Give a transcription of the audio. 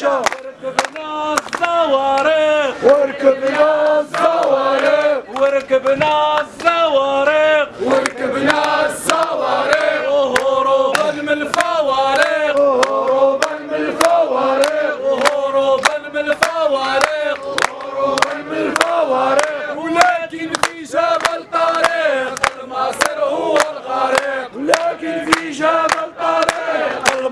شو؟ وركبنا الزوارق وركبنا الزوارق وركبنا الزوارق وركبنا الزوارق وهروبا من الفوارق وهروبا من الفوارق وهروبا من الفوارق وهروبا من الفوارق ولكن في جبل طريق المصير هو الغريق ولكن في جبل طريق